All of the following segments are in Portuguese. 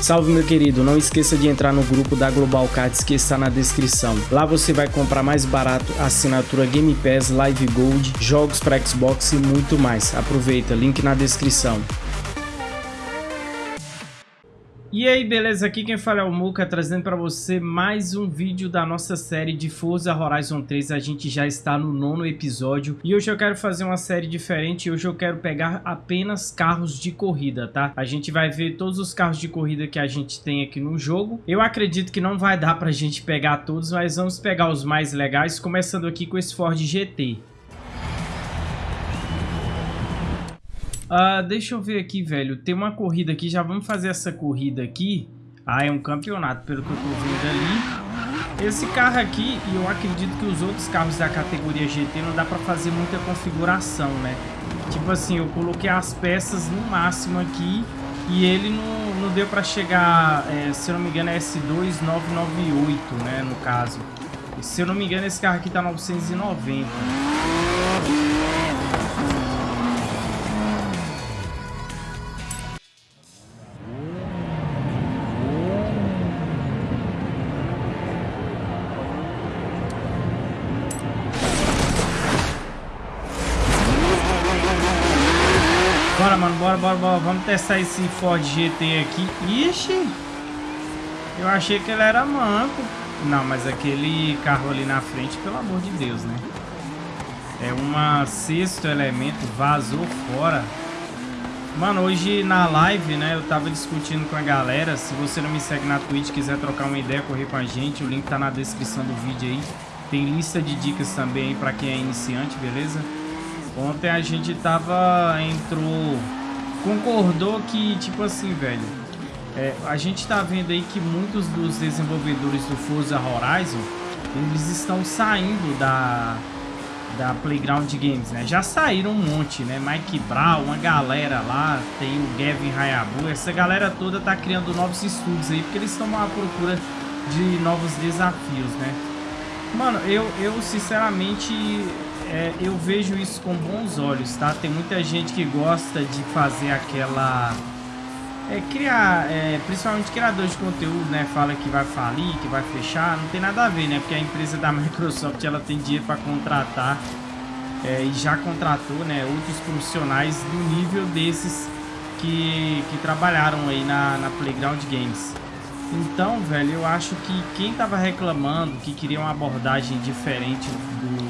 Salve meu querido, não esqueça de entrar no grupo da Global Cards que está na descrição. Lá você vai comprar mais barato assinatura Game Pass, Live Gold, jogos para Xbox e muito mais. Aproveita, link na descrição. E aí, beleza? Aqui quem fala é o Muka, trazendo para você mais um vídeo da nossa série de Forza Horizon 3. A gente já está no nono episódio e hoje eu quero fazer uma série diferente. Hoje eu quero pegar apenas carros de corrida, tá? A gente vai ver todos os carros de corrida que a gente tem aqui no jogo. Eu acredito que não vai dar pra gente pegar todos, mas vamos pegar os mais legais, começando aqui com esse Ford GT. Uh, deixa eu ver aqui, velho. Tem uma corrida aqui. Já vamos fazer essa corrida aqui. Ah, é um campeonato, pelo que eu tô vendo ali. Esse carro aqui, e eu acredito que os outros carros da categoria GT não dá pra fazer muita configuração, né? Tipo assim, eu coloquei as peças no máximo aqui e ele não, não deu pra chegar, é, se eu não me engano, é S2998, né, no caso. E, se eu não me engano, esse carro aqui tá 990. Bora, bora, bora, bora. Vamos testar esse Ford GT aqui. Ixi! Eu achei que ele era manco. Não, mas aquele carro ali na frente, pelo amor de Deus, né? É uma sexto elemento, vazou fora. Mano, hoje na live, né, eu tava discutindo com a galera. Se você não me segue na Twitch, quiser trocar uma ideia, correr com a gente, o link tá na descrição do vídeo aí. Tem lista de dicas também aí pra quem é iniciante, beleza? Ontem a gente tava, entrou, concordou que, tipo assim, velho, é, a gente tá vendo aí que muitos dos desenvolvedores do Forza Horizon, eles estão saindo da, da Playground Games, né? Já saíram um monte, né? Mike Brown, uma galera lá, tem o Gavin Hayabu, essa galera toda tá criando novos estúdios aí, porque eles estão à procura de novos desafios, né? Mano, eu, eu sinceramente é, eu vejo isso com bons olhos, tá? Tem muita gente que gosta de fazer aquela... É, criar, é, principalmente criador de conteúdo, né? Fala que vai falir, que vai fechar, não tem nada a ver, né? Porque a empresa da Microsoft, ela tem dinheiro para contratar é, e já contratou, né? Outros profissionais do nível desses que, que trabalharam aí na, na Playground Games. Então, velho, eu acho que quem tava reclamando que queria uma abordagem diferente do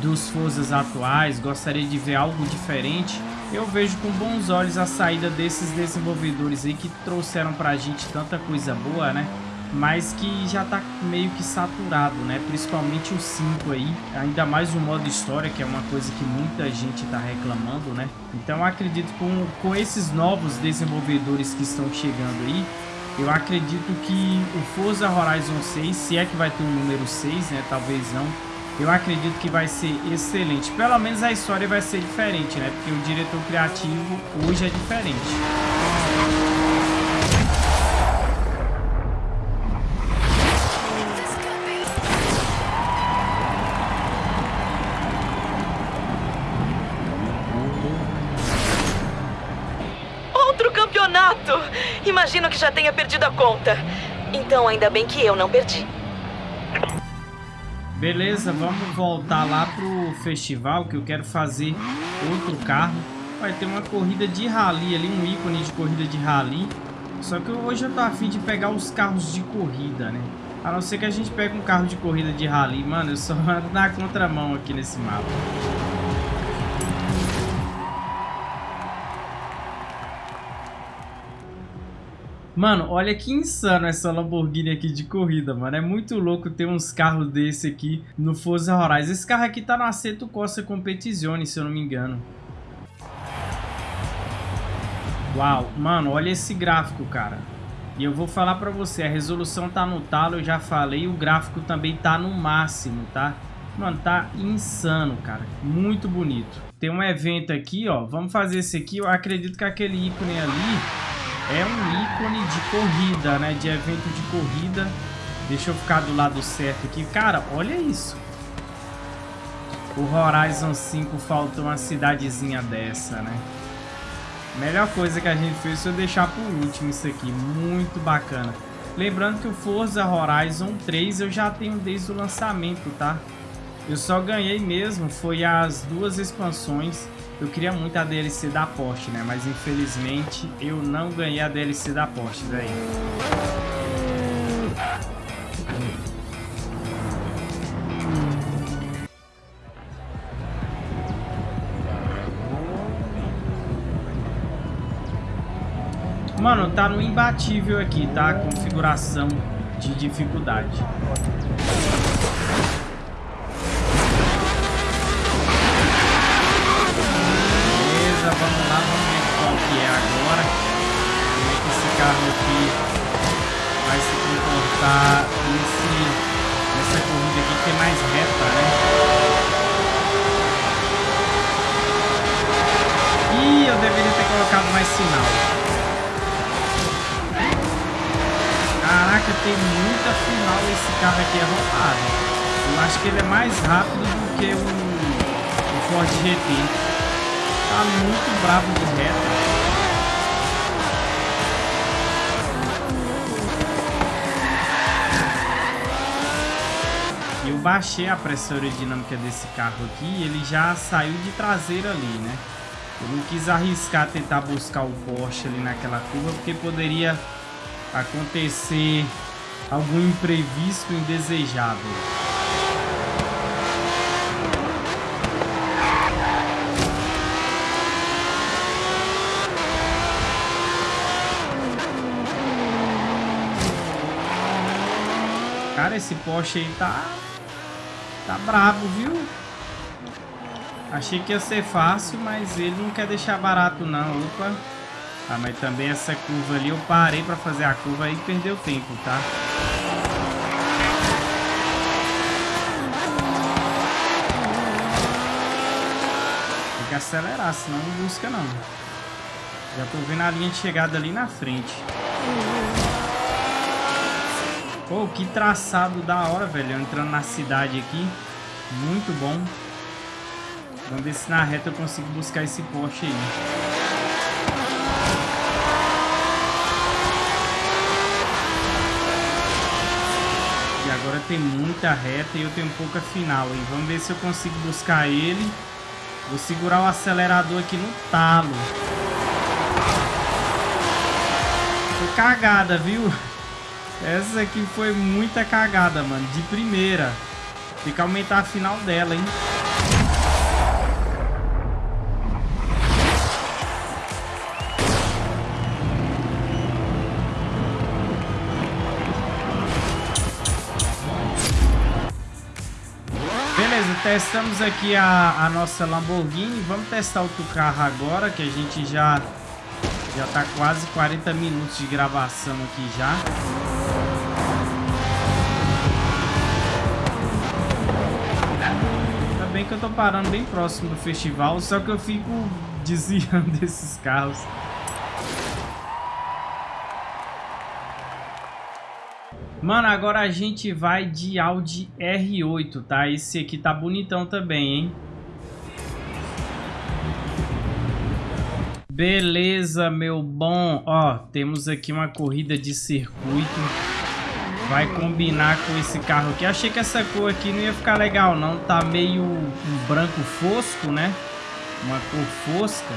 dos Forzas atuais, gostaria de ver algo diferente, eu vejo com bons olhos a saída desses desenvolvedores aí que trouxeram pra gente tanta coisa boa, né? Mas que já tá meio que saturado, né? Principalmente o 5 aí, ainda mais o modo história, que é uma coisa que muita gente tá reclamando, né? Então acredito com, com esses novos desenvolvedores que estão chegando aí, eu acredito que o Forza Horizon 6, se é que vai ter um número 6, né? Talvez não, eu acredito que vai ser excelente. Pelo menos a história vai ser diferente, né? Porque o diretor criativo hoje é diferente. Outro campeonato! Imagino que já tenha perdido a conta. Então ainda bem que eu não perdi. Beleza, vamos voltar lá pro festival que eu quero fazer outro carro. Vai ter uma corrida de rally ali, um ícone de corrida de rally. Só que hoje eu tô afim de pegar os carros de corrida, né? A não ser que a gente pegue um carro de corrida de rally. Mano, eu só ando na contramão aqui nesse mapa. Mano, olha que insano essa Lamborghini aqui de corrida, mano. É muito louco ter uns carros desse aqui no Forza Horizon. Esse carro aqui tá no Aceto Costa Competizione, se eu não me engano. Uau, mano, olha esse gráfico, cara. E eu vou falar pra você, a resolução tá no talo, eu já falei, o gráfico também tá no máximo, tá? Mano, tá insano, cara. Muito bonito. Tem um evento aqui, ó. Vamos fazer esse aqui. Eu acredito que aquele ícone ali é um ícone de corrida, né? De evento de corrida. Deixa eu ficar do lado certo aqui. Cara, olha isso. O Horizon 5 falta uma cidadezinha dessa, né? Melhor coisa que a gente fez foi deixar por último isso aqui. Muito bacana. Lembrando que o Forza Horizon 3 eu já tenho desde o lançamento, tá? Eu só ganhei mesmo, foi as duas expansões. Eu queria muito a DLC da Porsche, né? Mas infelizmente eu não ganhei a DLC da Porsche, velho. Mano, tá no imbatível aqui, tá? Configuração de dificuldade. Agora. Como é que esse carro aqui vai se comportar nesse, nessa corrida aqui que é mais reta, né? Ih, eu deveria ter colocado mais sinal. Caraca, tem muita final esse carro aqui é roubado. Eu acho que ele é mais rápido do que o, o Ford GT. Tá muito bravo de reta. Eu baixei a pressão aerodinâmica desse carro aqui e ele já saiu de traseira ali, né? Eu não quis arriscar tentar buscar o Porsche ali naquela curva porque poderia acontecer algum imprevisto indesejável. Cara, esse Porsche aí tá... Tá brabo, viu? Achei que ia ser fácil, mas ele não quer deixar barato não. Opa. Ah, mas também essa curva ali eu parei pra fazer a curva e perdeu tempo, tá? Tem que acelerar, senão não busca não. Já tô vendo a linha de chegada ali na frente. Pô, que traçado da hora, velho. Eu entrando na cidade aqui. Muito bom. Vamos ver se na reta eu consigo buscar esse Porsche aí. agora tem muita reta e eu tenho pouca final. E vamos ver se eu consigo buscar ele. Vou segurar o acelerador aqui no talo. Foi cagada, viu? Essa aqui foi muita cagada, mano. De primeira. Tem que aumentar a final dela, hein? testamos aqui a, a nossa Lamborghini. Vamos testar outro carro agora, que a gente já já tá quase 40 minutos de gravação aqui já. Eu tô parando bem próximo do festival, só que eu fico desviando desses carros. Mano, agora a gente vai de Audi R8, tá? Esse aqui tá bonitão também, hein? Beleza, meu bom. Ó, temos aqui uma corrida de circuito. Vai combinar com esse carro aqui. Achei que essa cor aqui não ia ficar legal, não. Tá meio um branco fosco, né? Uma cor fosca.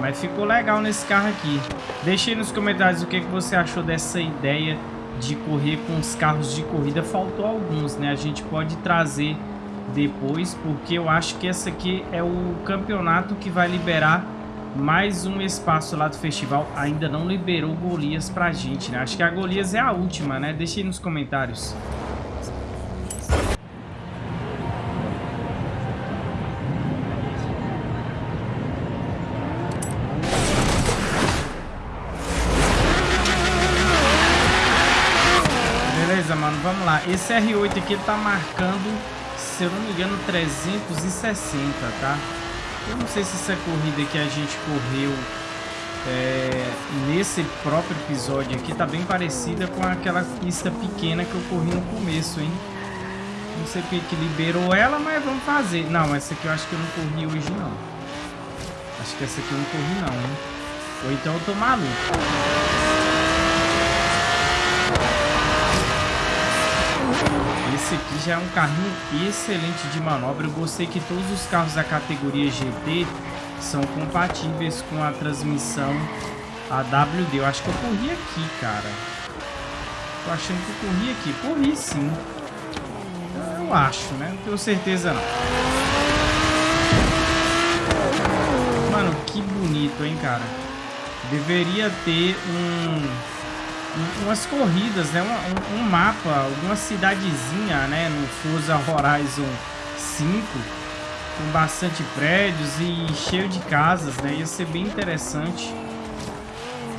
Mas ficou legal nesse carro aqui. Deixe aí nos comentários o que, que você achou dessa ideia de correr com os carros de corrida faltou alguns, né? A gente pode trazer depois, porque eu acho que essa aqui é o campeonato que vai liberar mais um espaço lá do festival. Ainda não liberou Golias pra gente, né? Acho que a Golias é a última, né? Deixa aí nos comentários. vamos lá. Esse R8 aqui tá marcando, se eu não me engano, 360, tá? Eu não sei se essa corrida que a gente correu é, nesse próprio episódio aqui tá bem parecida com aquela pista pequena que eu corri no começo, hein? Não sei porque que liberou ela, mas vamos fazer. Não, essa aqui eu acho que eu não corri hoje, não. Acho que essa aqui eu não corri, não, hein? Ou então eu tô maluco. Esse aqui já é um carrinho excelente de manobra. Eu gostei que todos os carros da categoria GT são compatíveis com a transmissão AWD. Eu acho que eu corri aqui, cara. Tô achando que eu corri aqui. Corri sim. Eu acho, né? Não tenho certeza não. Mano, que bonito, hein, cara. Deveria ter um umas corridas, né? Um, um, mapa, alguma cidadezinha, né? No Forza Horizon 5, com bastante prédios e cheio de casas, né? Ia ser bem interessante.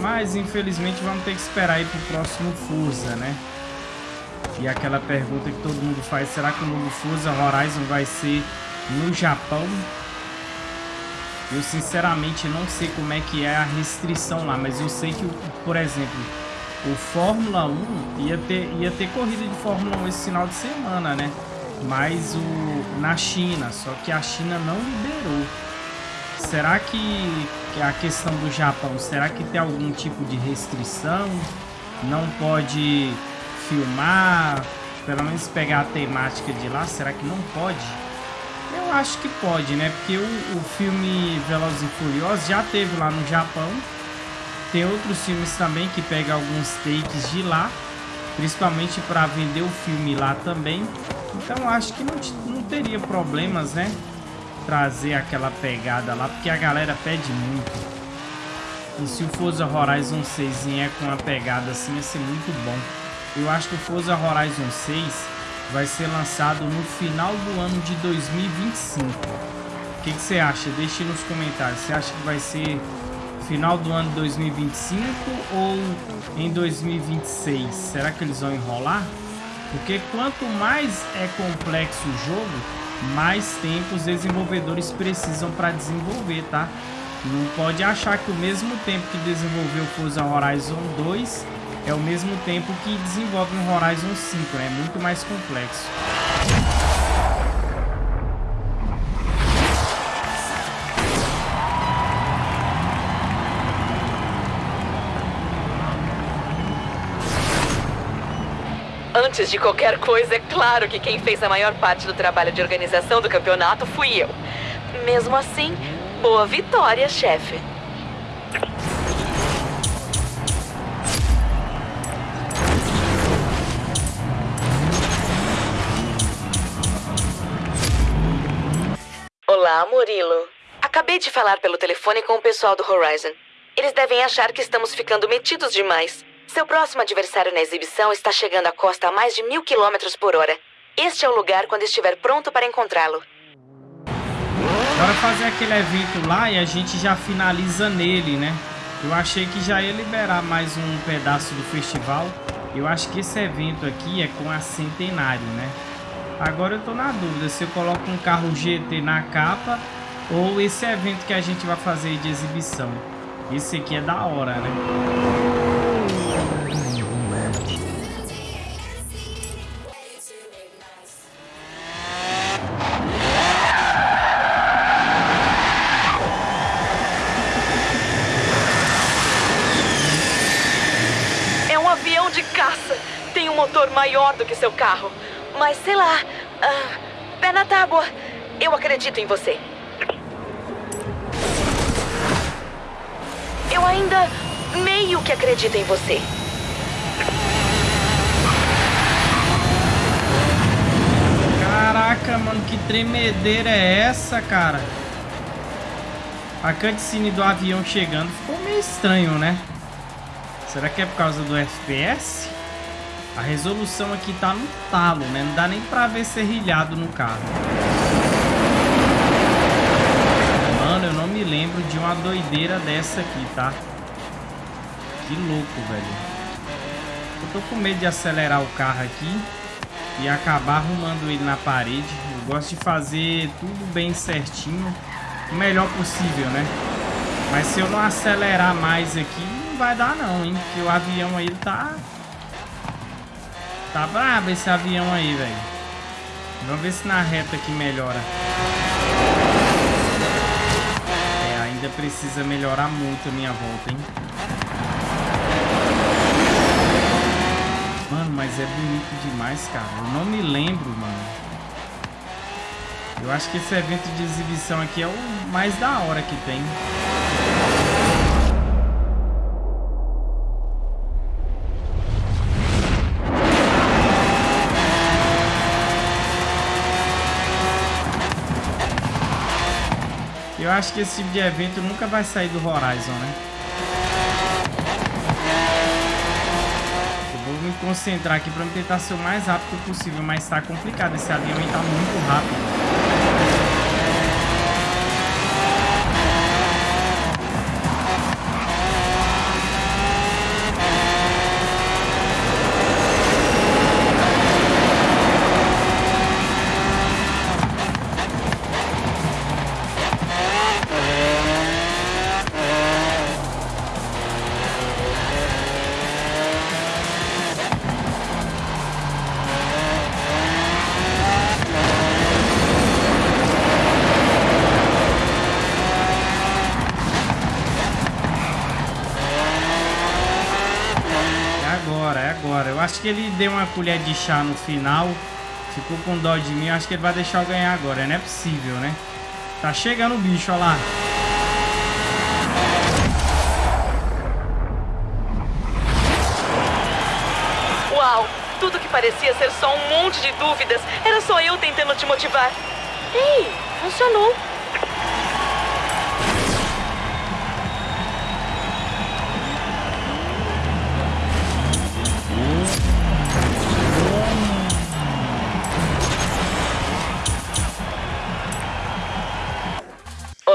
Mas, infelizmente, vamos ter que esperar aí pro próximo Forza, né? E aquela pergunta que todo mundo faz, será que o novo Forza Horizon vai ser no Japão? Eu, sinceramente, não sei como é que é a restrição lá, mas eu sei que, por exemplo, o Fórmula 1 ia ter, ia ter corrida de Fórmula 1 esse final de semana, né? Mas o, na China, só que a China não liberou. Será que, que a questão do Japão, será que tem algum tipo de restrição? Não pode filmar, pelo menos pegar a temática de lá, será que não pode? Eu acho que pode, né? Porque o, o filme Velozes e Furiosos já teve lá no Japão tem outros filmes também que pegam alguns takes de lá, principalmente para vender o filme lá também. Então acho que não, não teria problemas, né? Trazer aquela pegada lá, porque a galera pede muito. E se o Forza Horizon 6 é com uma pegada assim, ia ser muito bom. Eu acho que o Forza Horizon 6 vai ser lançado no final do ano de 2025. O que, que você acha? Deixe nos comentários. Você acha que vai ser final do ano de 2025 ou em 2026? Será que eles vão enrolar? Porque quanto mais é complexo o jogo, mais tempo os desenvolvedores precisam para desenvolver, tá? Não pode achar que o mesmo tempo que desenvolveu Forza Horizon 2 é o mesmo tempo que desenvolve um Horizon 5, né? É muito mais complexo. Antes de qualquer coisa, é claro que quem fez a maior parte do trabalho de organização do campeonato fui eu. Mesmo assim, boa vitória, chefe. Olá, Murilo. Acabei de falar pelo telefone com o pessoal do Horizon. Eles devem achar que estamos ficando metidos demais. Seu próximo adversário na exibição está chegando à costa a mais de mil quilômetros por hora. Este é o lugar quando estiver pronto para encontrá-lo. Bora fazer aquele evento lá e a gente já finaliza nele, né? Eu achei que já ia liberar mais um pedaço do festival. Eu acho que esse evento aqui é com a Centenário, né? Agora eu tô na dúvida se eu coloco um carro GT na capa ou esse evento que a gente vai fazer de exibição. Esse aqui é da hora, né? Motor maior do que seu carro. Mas sei lá. Uh, pé na tábua. Eu acredito em você. Eu ainda meio que acredito em você. Caraca, mano, que tremedeira é essa, cara? A cutscene do avião chegando ficou meio estranho, né? Será que é por causa do FPS? A resolução aqui tá no talo, né? Não dá nem pra ver serrilhado no carro. Mano, eu não me lembro de uma doideira dessa aqui, tá? Que louco, velho. Eu tô com medo de acelerar o carro aqui e acabar arrumando ele na parede. Eu gosto de fazer tudo bem certinho, o melhor possível, né? Mas se eu não acelerar mais aqui, não vai dar não, hein? Porque o avião aí tá Tá brabo esse avião aí, velho. Vamos ver se na reta aqui melhora. É, ainda ainda precisa melhorar muito a minha volta, hein? Mano, mas é bonito demais, cara. Eu não me lembro, mano. Eu acho que esse evento de exibição aqui é o mais da hora que tem. Eu acho que esse tipo de evento nunca vai sair do Horizon, né? Eu vou me concentrar aqui para tentar ser o mais rápido possível, mas tá complicado. Esse avião tá muito rápido. Acho que ele deu uma colher de chá no final. Ficou com dó de mim. Acho que ele vai deixar eu ganhar agora. Não é possível, né? Tá chegando o bicho, olha lá. Uau! Tudo que parecia ser só um monte de dúvidas era só eu tentando te motivar. Ei, funcionou.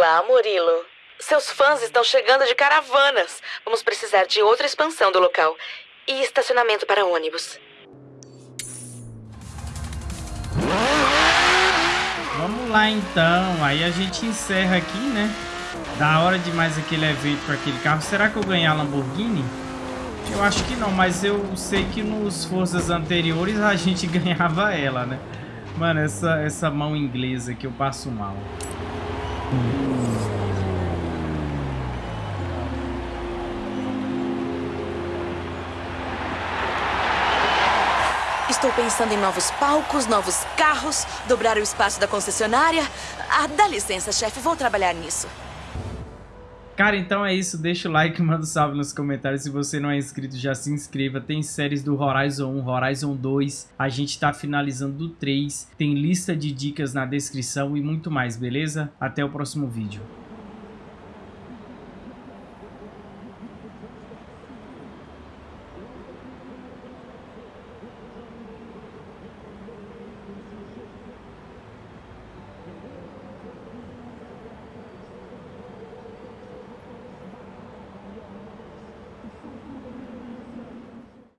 Olá, Murilo. Seus fãs estão chegando de caravanas. Vamos precisar de outra expansão do local. E estacionamento para ônibus. Vamos lá então. Aí a gente encerra aqui, né? Da hora demais aquele evento com aquele carro. Será que eu ganhei a Lamborghini? Eu acho que não, mas eu sei que nos forças anteriores a gente ganhava ela, né? Mano, essa, essa mão inglesa que eu passo mal. Estou pensando em novos palcos, novos carros, dobrar o espaço da concessionária. Ah, dá licença, chefe, vou trabalhar nisso. Cara, então é isso. Deixa o like, manda um salve nos comentários. Se você não é inscrito, já se inscreva. Tem séries do Horizon 1, Horizon 2. A gente tá finalizando do 3. Tem lista de dicas na descrição e muito mais, beleza? Até o próximo vídeo.